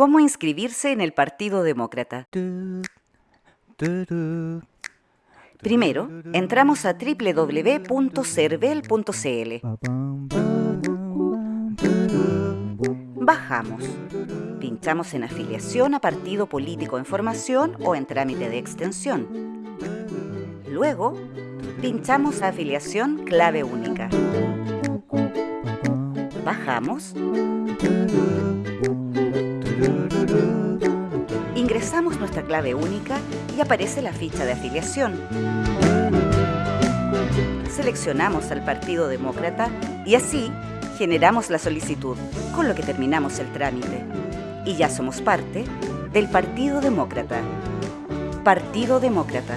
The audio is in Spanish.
¿Cómo inscribirse en el Partido Demócrata? Primero, entramos a www.cervel.cl. Bajamos. Pinchamos en afiliación a partido político en formación o en trámite de extensión. Luego, pinchamos a afiliación clave única. Bajamos. Ingresamos nuestra clave única y aparece la ficha de afiliación. Seleccionamos al Partido Demócrata y así generamos la solicitud, con lo que terminamos el trámite. Y ya somos parte del Partido Demócrata. Partido Demócrata.